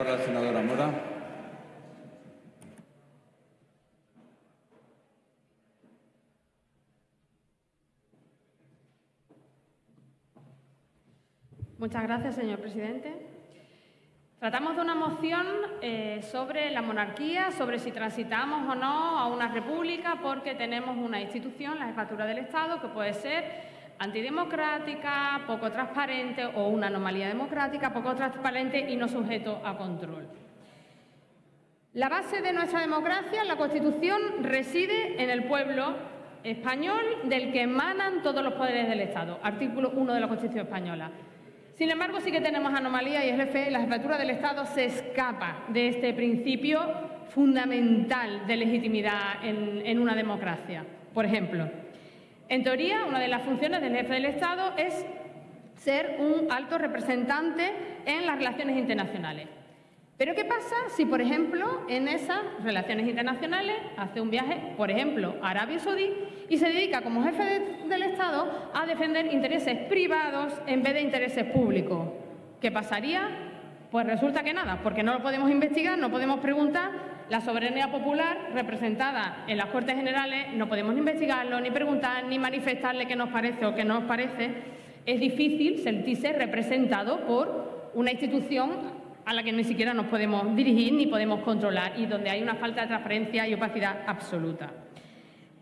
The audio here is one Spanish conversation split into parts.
La senadora Mora. Muchas gracias, señor presidente. Tratamos de una moción eh, sobre la monarquía, sobre si transitamos o no a una república, porque tenemos una institución, la jefatura del Estado, que puede ser antidemocrática, poco transparente o una anomalía democrática, poco transparente y no sujeto a control. La base de nuestra democracia, la Constitución, reside en el pueblo español del que emanan todos los poderes del Estado, artículo 1 de la Constitución española. Sin embargo, sí que tenemos anomalías y el jefe, la jefatura del Estado se escapa de este principio fundamental de legitimidad en, en una democracia. Por ejemplo, en teoría, una de las funciones del jefe del Estado es ser un alto representante en las relaciones internacionales. Pero ¿qué pasa si, por ejemplo, en esas relaciones internacionales hace un viaje, por ejemplo, a Arabia Saudí y se dedica como jefe del Estado a defender intereses privados en vez de intereses públicos? ¿Qué pasaría? Pues resulta que nada, porque no lo podemos investigar, no podemos preguntar la soberanía popular representada en las Cortes Generales no podemos investigarlo, ni preguntar, ni manifestarle qué nos parece o qué no nos parece. Es difícil sentirse representado por una institución a la que ni siquiera nos podemos dirigir ni podemos controlar y donde hay una falta de transparencia y opacidad absoluta.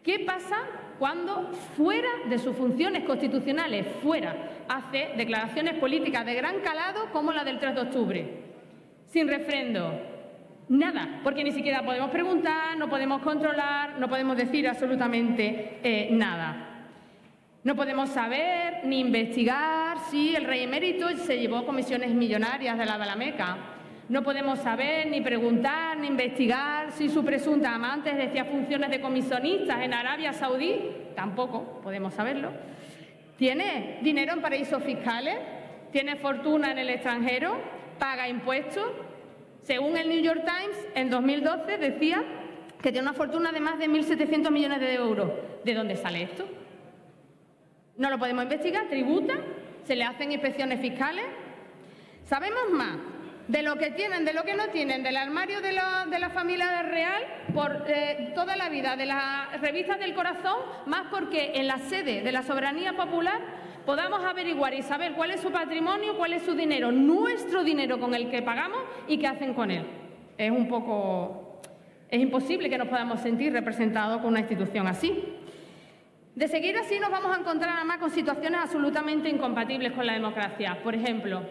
¿Qué pasa cuando fuera de sus funciones constitucionales, fuera, hace declaraciones políticas de gran calado como la del 3 de octubre? Sin refrendo, Nada, porque ni siquiera podemos preguntar, no podemos controlar, no podemos decir absolutamente eh, nada. No podemos saber ni investigar si el rey emérito se llevó comisiones millonarias de la Balameca. No podemos saber ni preguntar ni investigar si su presunta amante ejercía funciones de comisionistas en Arabia Saudí. Tampoco podemos saberlo. ¿Tiene dinero en paraísos fiscales? ¿Tiene fortuna en el extranjero? ¿Paga impuestos? Según el New York Times, en 2012 decía que tiene una fortuna de más de 1.700 millones de euros. ¿De dónde sale esto? No lo podemos investigar, tributa, se le hacen inspecciones fiscales. Sabemos más de lo que tienen, de lo que no tienen, del armario de la, familia real por eh, toda la vida, de las revistas del corazón, más porque en la sede de la soberanía popular podamos averiguar y saber cuál es su patrimonio, cuál es su dinero, nuestro dinero con el que pagamos y qué hacen con él. Es un poco... es imposible que nos podamos sentir representados con una institución así. De seguir así nos vamos a encontrar además con situaciones absolutamente incompatibles con la democracia. Por ejemplo,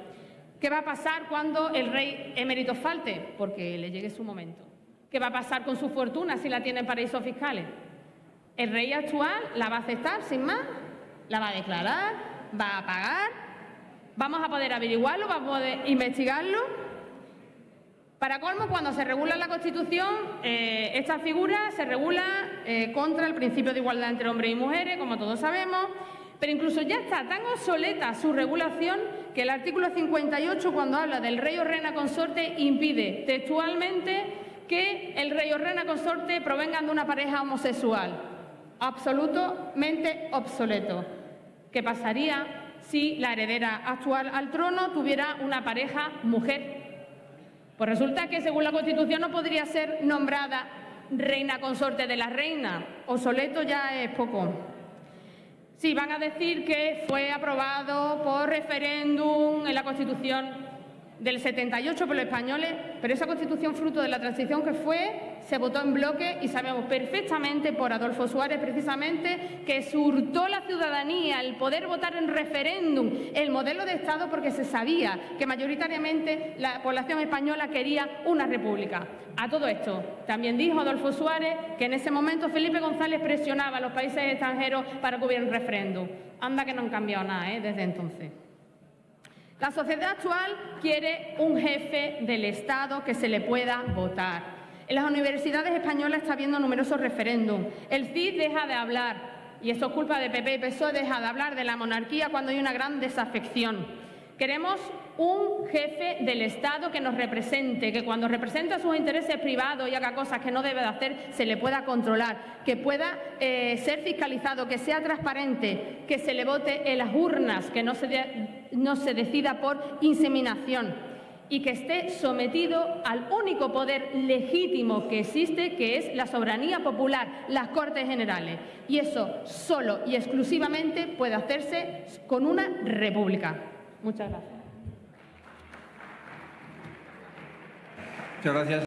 ¿qué va a pasar cuando el rey emérito falte? Porque le llegue su momento. ¿Qué va a pasar con su fortuna si la tiene en paraísos fiscales? ¿El rey actual la va a aceptar sin más? La va a declarar, va a pagar, vamos a poder averiguarlo, vamos a poder investigarlo. Para colmo, cuando se regula la Constitución, eh, esta figura se regula eh, contra el principio de igualdad entre hombres y mujeres, como todos sabemos, pero incluso ya está tan obsoleta su regulación que el artículo 58, cuando habla del rey o reina consorte, impide textualmente que el rey o reina consorte provengan de una pareja homosexual. Absolutamente obsoleto. ¿Qué pasaría si la heredera actual al trono tuviera una pareja mujer? Pues resulta que según la Constitución no podría ser nombrada reina consorte de la reina. Obsoleto ya es poco. Sí, van a decir que fue aprobado por referéndum en la Constitución del 78 por los españoles, pero esa constitución fruto de la transición que fue se votó en bloque y sabemos perfectamente por Adolfo Suárez precisamente que surtó la ciudadanía el poder votar en referéndum el modelo de Estado porque se sabía que mayoritariamente la población española quería una república. A todo esto, también dijo Adolfo Suárez que en ese momento Felipe González presionaba a los países extranjeros para que hubiera un referéndum. Anda que no han cambiado nada ¿eh? desde entonces. La sociedad actual quiere un jefe del Estado que se le pueda votar. En las universidades españolas está habiendo numerosos referéndums. El CID deja de hablar, y esto es culpa de PP y PSOE, deja de hablar de la monarquía cuando hay una gran desafección. Queremos un jefe del Estado que nos represente, que cuando representa sus intereses privados y haga cosas que no debe de hacer, se le pueda controlar, que pueda eh, ser fiscalizado, que sea transparente, que se le vote en las urnas, que no se, no se decida por inseminación y que esté sometido al único poder legítimo que existe, que es la soberanía popular, las Cortes Generales. Y eso solo y exclusivamente puede hacerse con una república. Muchas gracias. Muchas gracias.